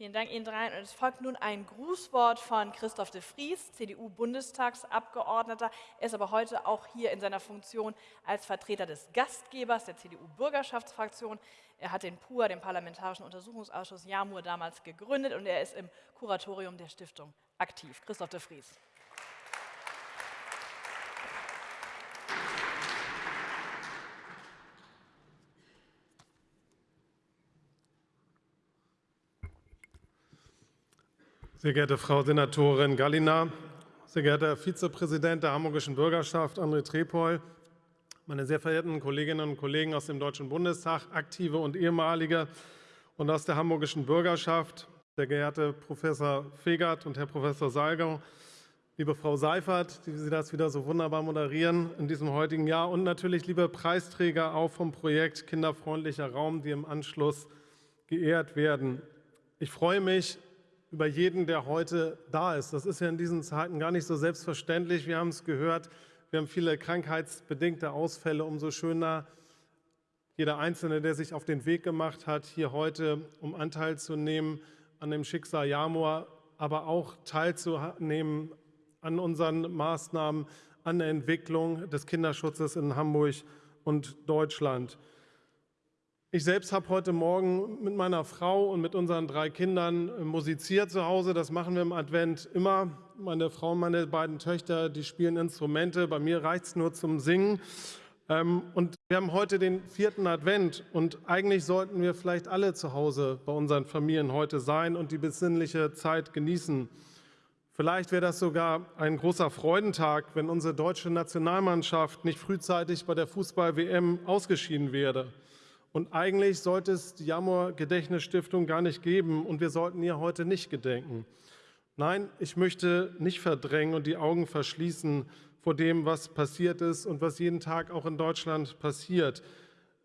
Vielen Dank Ihnen dreien. Und es folgt nun ein Grußwort von Christoph de Vries, CDU-Bundestagsabgeordneter. Er ist aber heute auch hier in seiner Funktion als Vertreter des Gastgebers der CDU-Bürgerschaftsfraktion. Er hat den PUA, den Parlamentarischen Untersuchungsausschuss JAMUR, damals gegründet und er ist im Kuratorium der Stiftung aktiv. Christoph de Vries. Sehr geehrte Frau Senatorin Gallina, sehr geehrter Herr Vizepräsident der Hamburgischen Bürgerschaft André Trepol, meine sehr verehrten Kolleginnen und Kollegen aus dem Deutschen Bundestag, aktive und ehemalige und aus der Hamburgischen Bürgerschaft, sehr geehrte Professor Fegert und Herr Professor Salgau, liebe Frau Seifert, die Sie das wieder so wunderbar moderieren in diesem heutigen Jahr und natürlich liebe Preisträger auch vom Projekt Kinderfreundlicher Raum, die im Anschluss geehrt werden. Ich freue mich über jeden, der heute da ist. Das ist ja in diesen Zeiten gar nicht so selbstverständlich. Wir haben es gehört, wir haben viele krankheitsbedingte Ausfälle. Umso schöner jeder Einzelne, der sich auf den Weg gemacht hat, hier heute, um Anteil zu nehmen an dem Schicksal Jamor, aber auch teilzunehmen an unseren Maßnahmen, an der Entwicklung des Kinderschutzes in Hamburg und Deutschland. Ich selbst habe heute Morgen mit meiner Frau und mit unseren drei Kindern äh, musiziert zu Hause. Das machen wir im Advent immer. Meine Frau und meine beiden Töchter, die spielen Instrumente. Bei mir reicht es nur zum Singen. Ähm, und wir haben heute den vierten Advent und eigentlich sollten wir vielleicht alle zu Hause bei unseren Familien heute sein und die besinnliche Zeit genießen. Vielleicht wäre das sogar ein großer Freudentag, wenn unsere deutsche Nationalmannschaft nicht frühzeitig bei der Fußball-WM ausgeschieden wäre. Und eigentlich sollte es die Jamor-Gedächtnisstiftung gar nicht geben und wir sollten ihr heute nicht gedenken. Nein, ich möchte nicht verdrängen und die Augen verschließen vor dem, was passiert ist und was jeden Tag auch in Deutschland passiert.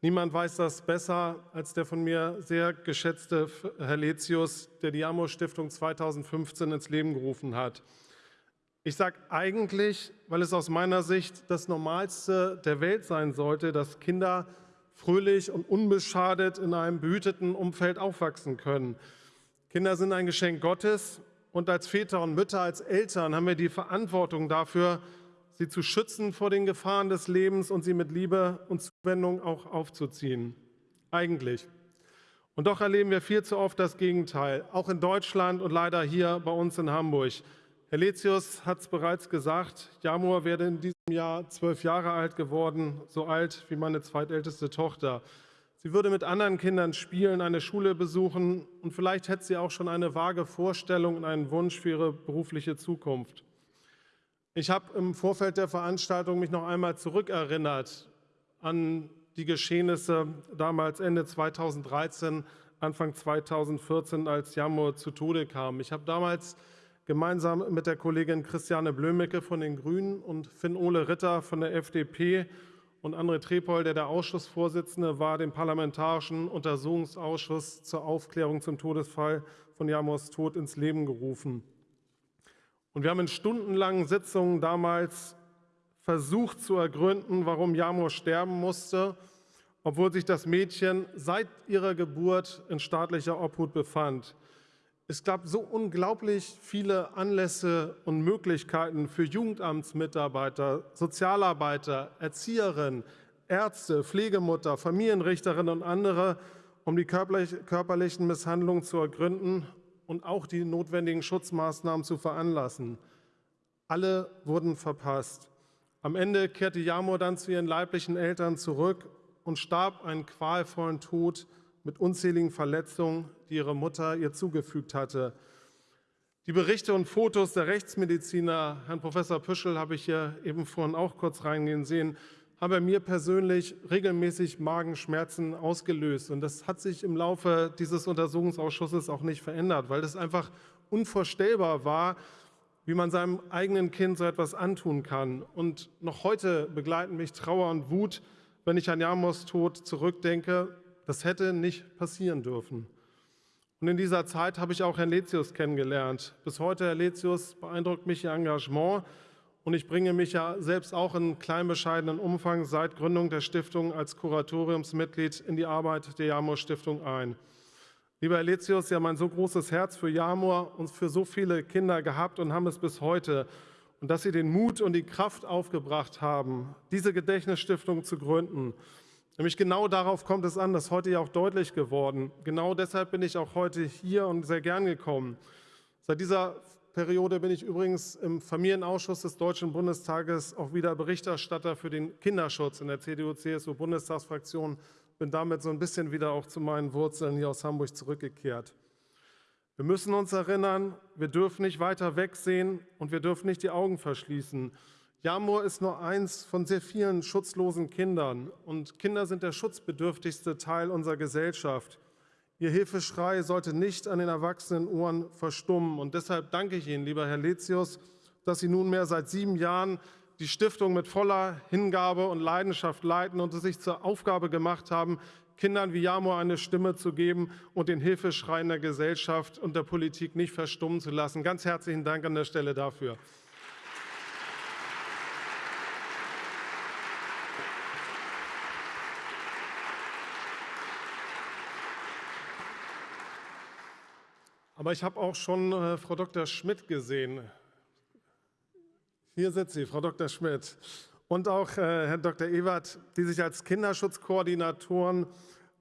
Niemand weiß das besser als der von mir sehr geschätzte Herr Letius, der die Jamor-Stiftung 2015 ins Leben gerufen hat. Ich sage eigentlich, weil es aus meiner Sicht das Normalste der Welt sein sollte, dass Kinder fröhlich und unbeschadet in einem behüteten Umfeld aufwachsen können. Kinder sind ein Geschenk Gottes und als Väter und Mütter, als Eltern haben wir die Verantwortung dafür, sie zu schützen vor den Gefahren des Lebens und sie mit Liebe und Zuwendung auch aufzuziehen. Eigentlich. Und doch erleben wir viel zu oft das Gegenteil, auch in Deutschland und leider hier bei uns in Hamburg. Herr Letius hat es bereits gesagt, Jamur werde in diesem Jahr zwölf Jahre alt geworden, so alt wie meine zweitälteste Tochter. Sie würde mit anderen Kindern spielen, eine Schule besuchen und vielleicht hätte sie auch schon eine vage Vorstellung und einen Wunsch für ihre berufliche Zukunft. Ich habe im Vorfeld der Veranstaltung mich noch einmal zurückerinnert an die Geschehnisse damals Ende 2013, Anfang 2014, als Jamur zu Tode kam. Ich habe damals gemeinsam mit der Kollegin Christiane Blömecke von den Grünen und Finn-Ole Ritter von der FDP und André Trepol, der der Ausschussvorsitzende war, den Parlamentarischen Untersuchungsausschuss zur Aufklärung zum Todesfall von Jamors Tod ins Leben gerufen. Und wir haben in stundenlangen Sitzungen damals versucht zu ergründen, warum Jamor sterben musste, obwohl sich das Mädchen seit ihrer Geburt in staatlicher Obhut befand. Es gab so unglaublich viele Anlässe und Möglichkeiten für Jugendamtsmitarbeiter, Sozialarbeiter, Erzieherinnen, Ärzte, Pflegemutter, Familienrichterin und andere, um die körperlichen Misshandlungen zu ergründen und auch die notwendigen Schutzmaßnahmen zu veranlassen. Alle wurden verpasst. Am Ende kehrte Jamur dann zu ihren leiblichen Eltern zurück und starb einen qualvollen Tod mit unzähligen Verletzungen, die ihre Mutter ihr zugefügt hatte. Die Berichte und Fotos der Rechtsmediziner, Herrn Professor Püschel habe ich hier eben vorhin auch kurz reingehen sehen, haben mir persönlich regelmäßig Magenschmerzen ausgelöst. Und das hat sich im Laufe dieses Untersuchungsausschusses auch nicht verändert, weil es einfach unvorstellbar war, wie man seinem eigenen Kind so etwas antun kann. Und noch heute begleiten mich Trauer und Wut, wenn ich an Jamos Tod zurückdenke, das hätte nicht passieren dürfen. Und in dieser Zeit habe ich auch Herrn Letius kennengelernt. Bis heute, Herr Letius, beeindruckt mich Ihr Engagement und ich bringe mich ja selbst auch in klein bescheidenen Umfang seit Gründung der Stiftung als Kuratoriumsmitglied in die Arbeit der Jamor Stiftung ein. Lieber Herr Letius, Sie haben ein so großes Herz für Jamor und für so viele Kinder gehabt und haben es bis heute. Und dass Sie den Mut und die Kraft aufgebracht haben, diese Gedächtnisstiftung zu gründen. Nämlich genau darauf kommt es an, das ist heute ja auch deutlich geworden. Genau deshalb bin ich auch heute hier und sehr gern gekommen. Seit dieser Periode bin ich übrigens im Familienausschuss des Deutschen Bundestages auch wieder Berichterstatter für den Kinderschutz in der CDU-CSU-Bundestagsfraktion. Bin damit so ein bisschen wieder auch zu meinen Wurzeln hier aus Hamburg zurückgekehrt. Wir müssen uns erinnern, wir dürfen nicht weiter wegsehen und wir dürfen nicht die Augen verschließen. Jamur ist nur eins von sehr vielen schutzlosen Kindern und Kinder sind der schutzbedürftigste Teil unserer Gesellschaft. Ihr Hilfeschrei sollte nicht an den erwachsenen Ohren verstummen. Und deshalb danke ich Ihnen, lieber Herr Letius, dass Sie nunmehr seit sieben Jahren die Stiftung mit voller Hingabe und Leidenschaft leiten und es sich zur Aufgabe gemacht haben, Kindern wie Jamor eine Stimme zu geben und den Hilfeschreien der Gesellschaft und der Politik nicht verstummen zu lassen. Ganz herzlichen Dank an der Stelle dafür. Aber ich habe auch schon äh, Frau Dr. Schmidt gesehen. Hier sitzt sie, Frau Dr. Schmidt. Und auch äh, Herr Dr. Ewert, die sich als Kinderschutzkoordinatoren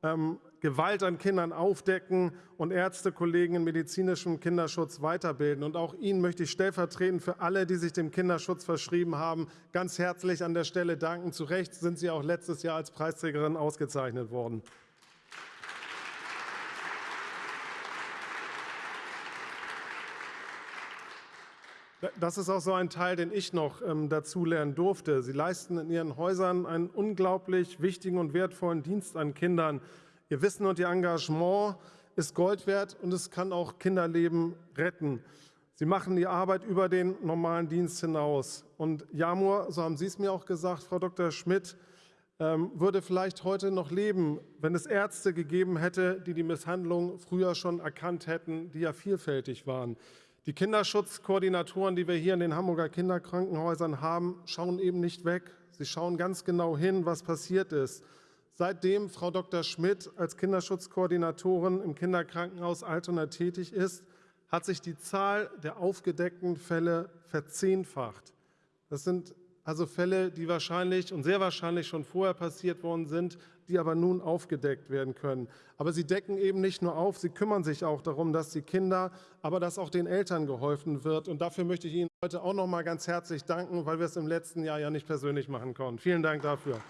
ähm, Gewalt an Kindern aufdecken und Ärztekollegen in medizinischem Kinderschutz weiterbilden. Und auch Ihnen möchte ich stellvertretend für alle, die sich dem Kinderschutz verschrieben haben, ganz herzlich an der Stelle danken. Zu Recht sind Sie auch letztes Jahr als Preisträgerin ausgezeichnet worden. Das ist auch so ein Teil, den ich noch ähm, dazulernen durfte. Sie leisten in Ihren Häusern einen unglaublich wichtigen und wertvollen Dienst an Kindern. Ihr Wissen und Ihr Engagement ist Gold wert und es kann auch Kinderleben retten. Sie machen die Arbeit über den normalen Dienst hinaus. Und Jamur, so haben Sie es mir auch gesagt, Frau Dr. Schmidt, ähm, würde vielleicht heute noch leben, wenn es Ärzte gegeben hätte, die die Misshandlung früher schon erkannt hätten, die ja vielfältig waren. Die Kinderschutzkoordinatoren, die wir hier in den Hamburger Kinderkrankenhäusern haben, schauen eben nicht weg. Sie schauen ganz genau hin, was passiert ist. Seitdem Frau Dr. Schmidt als Kinderschutzkoordinatorin im Kinderkrankenhaus Altona tätig ist, hat sich die Zahl der aufgedeckten Fälle verzehnfacht. Das sind also Fälle, die wahrscheinlich und sehr wahrscheinlich schon vorher passiert worden sind, die aber nun aufgedeckt werden können. Aber sie decken eben nicht nur auf, sie kümmern sich auch darum, dass die Kinder, aber dass auch den Eltern geholfen wird. Und dafür möchte ich Ihnen heute auch noch mal ganz herzlich danken, weil wir es im letzten Jahr ja nicht persönlich machen konnten. Vielen Dank dafür.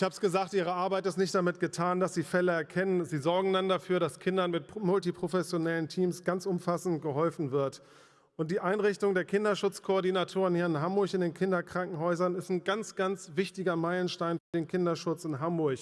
Ich habe es gesagt, Ihre Arbeit ist nicht damit getan, dass Sie Fälle erkennen. Sie sorgen dann dafür, dass Kindern mit multiprofessionellen Teams ganz umfassend geholfen wird. Und die Einrichtung der Kinderschutzkoordinatoren hier in Hamburg in den Kinderkrankenhäusern ist ein ganz, ganz wichtiger Meilenstein für den Kinderschutz in Hamburg.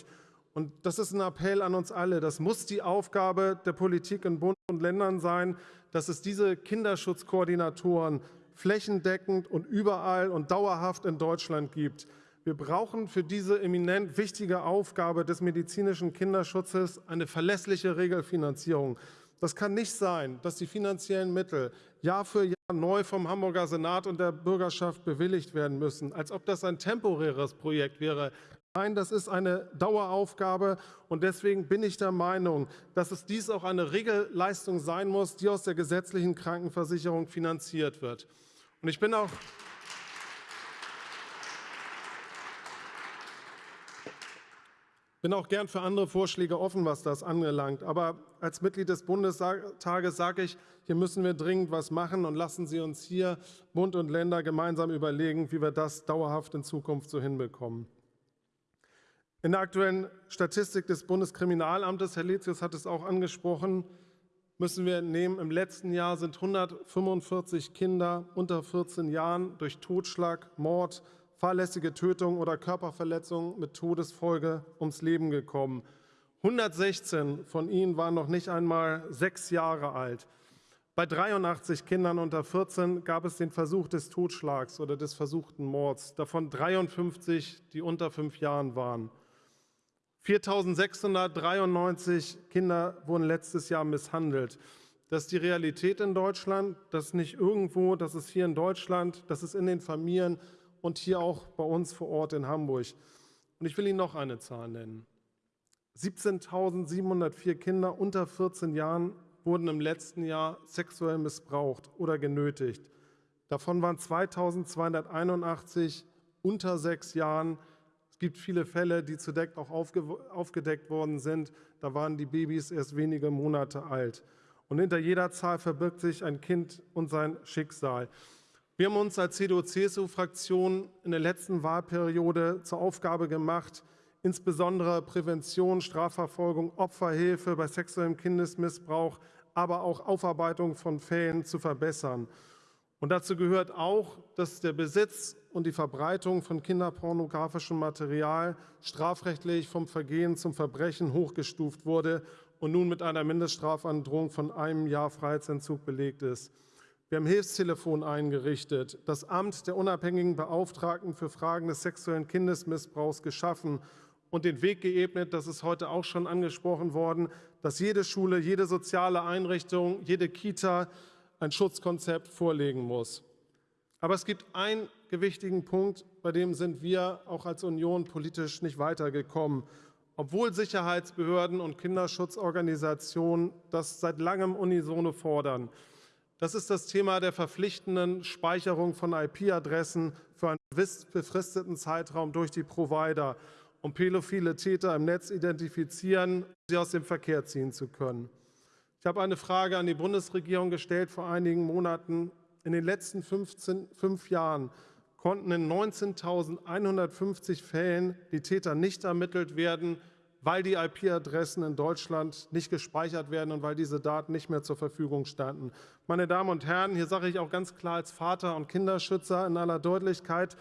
Und das ist ein Appell an uns alle. Das muss die Aufgabe der Politik in Bund und Ländern sein, dass es diese Kinderschutzkoordinatoren flächendeckend und überall und dauerhaft in Deutschland gibt. Wir brauchen für diese eminent wichtige Aufgabe des medizinischen Kinderschutzes eine verlässliche Regelfinanzierung. Das kann nicht sein, dass die finanziellen Mittel Jahr für Jahr neu vom Hamburger Senat und der Bürgerschaft bewilligt werden müssen, als ob das ein temporäres Projekt wäre. Nein, das ist eine Daueraufgabe und deswegen bin ich der Meinung, dass es dies auch eine Regelleistung sein muss, die aus der gesetzlichen Krankenversicherung finanziert wird. Und ich bin auch bin auch gern für andere Vorschläge offen, was das anbelangt. Aber als Mitglied des Bundestages sage ich, hier müssen wir dringend was machen und lassen Sie uns hier Bund und Länder gemeinsam überlegen, wie wir das dauerhaft in Zukunft so hinbekommen. In der aktuellen Statistik des Bundeskriminalamtes, Herr Letius hat es auch angesprochen, müssen wir entnehmen, im letzten Jahr sind 145 Kinder unter 14 Jahren durch Totschlag, Mord, fahrlässige Tötung oder Körperverletzung mit Todesfolge ums Leben gekommen. 116 von ihnen waren noch nicht einmal sechs Jahre alt. Bei 83 Kindern unter 14 gab es den Versuch des Totschlags oder des versuchten Mords, davon 53, die unter fünf Jahren waren. 4.693 Kinder wurden letztes Jahr misshandelt. Das ist die Realität in Deutschland, das ist nicht irgendwo, das ist hier in Deutschland, das ist in den Familien und hier auch bei uns vor Ort in Hamburg. Und ich will Ihnen noch eine Zahl nennen. 17.704 Kinder unter 14 Jahren wurden im letzten Jahr sexuell missbraucht oder genötigt. Davon waren 2.281 unter sechs Jahren. Es gibt viele Fälle, die zudeckt auch aufgedeckt worden sind. Da waren die Babys erst wenige Monate alt. Und hinter jeder Zahl verbirgt sich ein Kind und sein Schicksal. Wir haben uns als CDU-CSU-Fraktion in der letzten Wahlperiode zur Aufgabe gemacht, insbesondere Prävention, Strafverfolgung, Opferhilfe bei sexuellem Kindesmissbrauch, aber auch Aufarbeitung von Fällen zu verbessern. Und dazu gehört auch, dass der Besitz und die Verbreitung von kinderpornografischem Material strafrechtlich vom Vergehen zum Verbrechen hochgestuft wurde und nun mit einer Mindeststrafandrohung von einem Jahr Freiheitsentzug belegt ist. Wir haben Hilfstelefon eingerichtet, das Amt der unabhängigen Beauftragten für Fragen des sexuellen Kindesmissbrauchs geschaffen und den Weg geebnet, das ist heute auch schon angesprochen worden, dass jede Schule, jede soziale Einrichtung, jede Kita ein Schutzkonzept vorlegen muss. Aber es gibt einen gewichtigen Punkt, bei dem sind wir auch als Union politisch nicht weitergekommen. Obwohl Sicherheitsbehörden und Kinderschutzorganisationen das seit langem unisono fordern. Das ist das Thema der verpflichtenden Speicherung von IP-Adressen für einen befristeten Zeitraum durch die Provider, um pädophile Täter im Netz identifizieren und sie aus dem Verkehr ziehen zu können. Ich habe eine Frage an die Bundesregierung gestellt vor einigen Monaten. In den letzten 15, fünf Jahren konnten in 19.150 Fällen die Täter nicht ermittelt werden, weil die IP-Adressen in Deutschland nicht gespeichert werden und weil diese Daten nicht mehr zur Verfügung standen. Meine Damen und Herren, hier sage ich auch ganz klar als Vater und Kinderschützer in aller Deutlichkeit,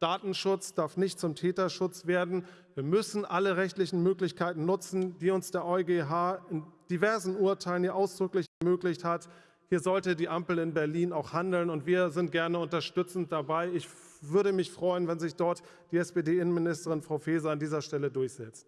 Datenschutz darf nicht zum Täterschutz werden. Wir müssen alle rechtlichen Möglichkeiten nutzen, die uns der EuGH in diversen Urteilen hier ausdrücklich ermöglicht hat. Hier sollte die Ampel in Berlin auch handeln, und wir sind gerne unterstützend dabei. Ich würde mich freuen, wenn sich dort die SPD-Innenministerin Frau Faeser an dieser Stelle durchsetzt.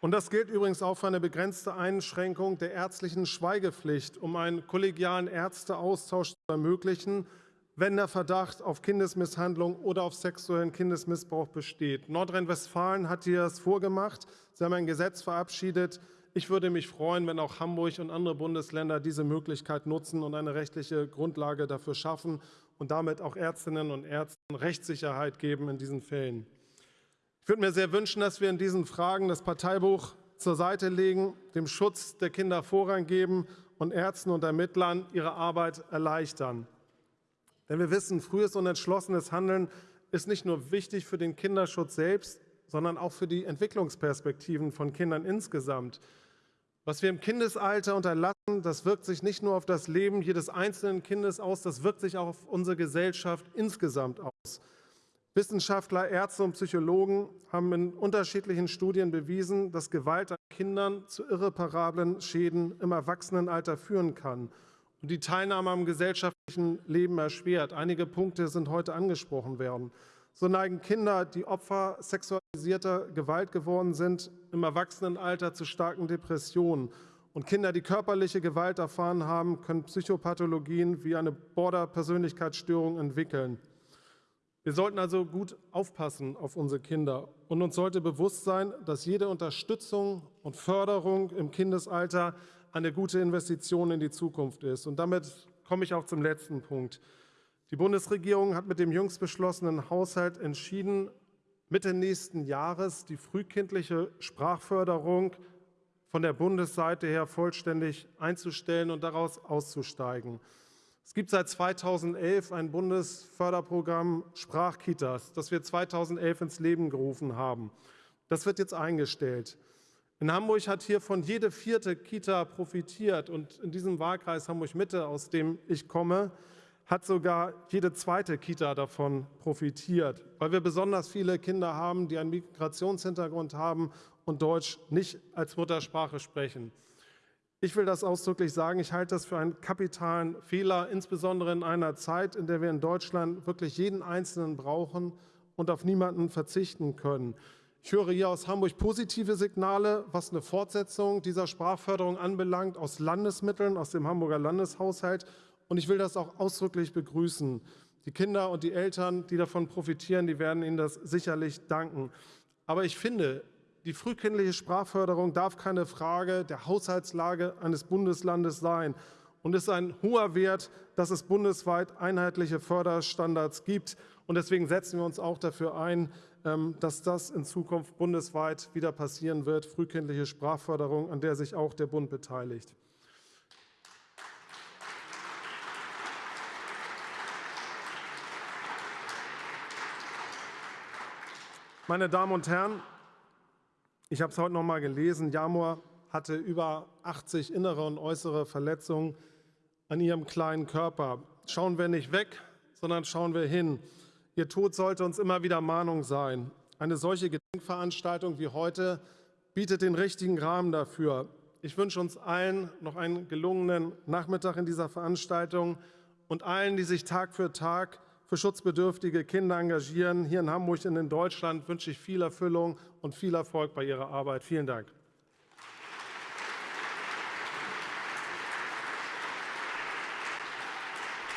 Und das gilt übrigens auch für eine begrenzte Einschränkung der ärztlichen Schweigepflicht, um einen kollegialen Ärzteaustausch zu ermöglichen, wenn der Verdacht auf Kindesmisshandlung oder auf sexuellen Kindesmissbrauch besteht. Nordrhein-Westfalen hat hier das vorgemacht. Sie haben ein Gesetz verabschiedet. Ich würde mich freuen, wenn auch Hamburg und andere Bundesländer diese Möglichkeit nutzen und eine rechtliche Grundlage dafür schaffen und damit auch Ärztinnen und Ärzten Rechtssicherheit geben in diesen Fällen. Ich würde mir sehr wünschen, dass wir in diesen Fragen das Parteibuch zur Seite legen, dem Schutz der Kinder Vorrang geben und Ärzten und Ermittlern ihre Arbeit erleichtern. Denn wir wissen, frühes und entschlossenes Handeln ist nicht nur wichtig für den Kinderschutz selbst, sondern auch für die Entwicklungsperspektiven von Kindern insgesamt. Was wir im Kindesalter unterlassen, das wirkt sich nicht nur auf das Leben jedes einzelnen Kindes aus, das wirkt sich auch auf unsere Gesellschaft insgesamt aus. Wissenschaftler, Ärzte und Psychologen haben in unterschiedlichen Studien bewiesen, dass Gewalt an Kindern zu irreparablen Schäden im Erwachsenenalter führen kann und die Teilnahme am gesellschaftlichen Leben erschwert. Einige Punkte sind heute angesprochen worden. So neigen Kinder, die Opfer sexualisierter Gewalt geworden sind, im Erwachsenenalter zu starken Depressionen. Und Kinder, die körperliche Gewalt erfahren haben, können Psychopathologien wie eine Border-Persönlichkeitsstörung entwickeln. Wir sollten also gut aufpassen auf unsere Kinder und uns sollte bewusst sein, dass jede Unterstützung und Förderung im Kindesalter eine gute Investition in die Zukunft ist. Und damit komme ich auch zum letzten Punkt. Die Bundesregierung hat mit dem jüngst beschlossenen Haushalt entschieden, Mitte nächsten Jahres die frühkindliche Sprachförderung von der Bundesseite her vollständig einzustellen und daraus auszusteigen. Es gibt seit 2011 ein Bundesförderprogramm Sprachkitas, das wir 2011 ins Leben gerufen haben. Das wird jetzt eingestellt. In Hamburg hat hiervon jede vierte Kita profitiert und in diesem Wahlkreis Hamburg-Mitte, aus dem ich komme, hat sogar jede zweite Kita davon profitiert, weil wir besonders viele Kinder haben, die einen Migrationshintergrund haben und Deutsch nicht als Muttersprache sprechen. Ich will das ausdrücklich sagen, ich halte das für einen kapitalen Fehler, insbesondere in einer Zeit, in der wir in Deutschland wirklich jeden Einzelnen brauchen und auf niemanden verzichten können. Ich höre hier aus Hamburg positive Signale, was eine Fortsetzung dieser Sprachförderung anbelangt, aus Landesmitteln, aus dem Hamburger Landeshaushalt. Und ich will das auch ausdrücklich begrüßen. Die Kinder und die Eltern, die davon profitieren, die werden Ihnen das sicherlich danken. Aber ich finde, die frühkindliche Sprachförderung darf keine Frage der Haushaltslage eines Bundeslandes sein und ist ein hoher Wert, dass es bundesweit einheitliche Förderstandards gibt. Und deswegen setzen wir uns auch dafür ein, ähm, dass das in Zukunft bundesweit wieder passieren wird, frühkindliche Sprachförderung, an der sich auch der Bund beteiligt. Meine Damen und Herren, ich habe es heute noch mal gelesen. Jamor hatte über 80 innere und äußere Verletzungen an ihrem kleinen Körper. Schauen wir nicht weg, sondern schauen wir hin. Ihr Tod sollte uns immer wieder Mahnung sein. Eine solche Gedenkveranstaltung wie heute bietet den richtigen Rahmen dafür. Ich wünsche uns allen noch einen gelungenen Nachmittag in dieser Veranstaltung und allen, die sich Tag für Tag für schutzbedürftige Kinder engagieren. Hier in Hamburg und in Deutschland wünsche ich viel Erfüllung und viel Erfolg bei Ihrer Arbeit. Vielen Dank.